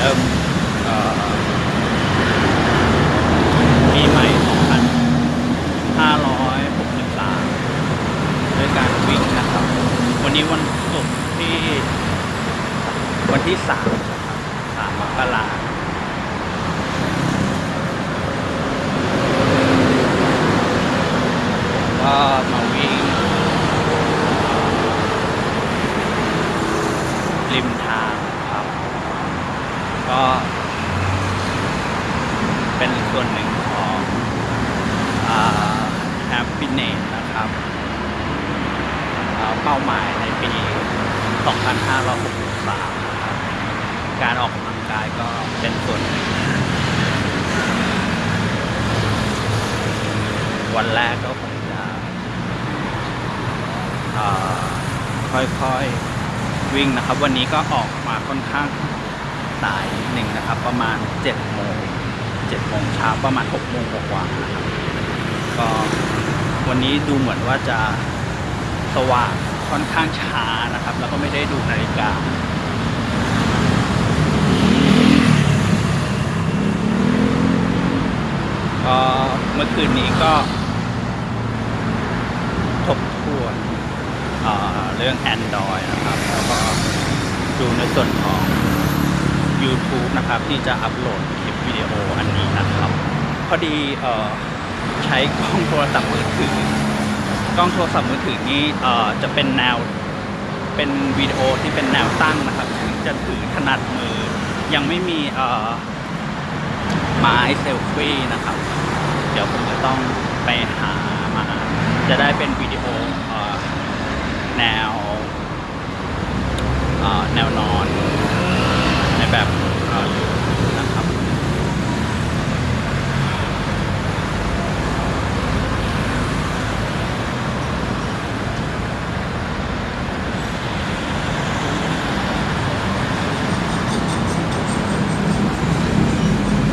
ริ่มปีใหม่ 2563 ด้วยการวิ่งนะครับ วันนี้วันศุกร์ที่วันที่ 3 3มกราคมก็มาวิ่งริมทาง ก็เป็นส่วนหนึ่งของแฮปปี้เนสนะครับเป้าหมายในปี 2563 การออกกำลังกายก็เป็นส่วนหนึ่ง วันแรกก็คงจะค่อยๆวิ่งนะครับ วันนี้ก็ออกมาค่อนข้าง สายหนึ่งนะครับ ประมาณ7โมง7โมงเช้าประมาณ6โมงกว่าๆนะครับก็วันนี้ดูเหมือนว่าจะสว่างค่อนข้างช้านะครับ แล้วก็ไม่ได้ดูนาฬิกาก็เมื่อคืนนี้ก็ทบทวนเเรื่อง Android นะครับ แล้วก็ดูในส่วนของ YouTube นะครับ ที่จะอัปโหลดคลิปวิดีโออันนี้นะครับ พอดีเอ่อใช้กล้องโทรศัพท์มือถือกล้องโทรศัพท์มือถือนี้เอ่อจะเป็นแนวเป็นวิดีโอที่เป็นแนวตั้งนะครับถึงจะถือถนัดมือ ยังไม่มีเอ่อไม้เซลฟี่นะครับ เดี๋ยวผมจะต้องไปหามาจะได้เป็นวิดีโออแนวแนวนอน แบบ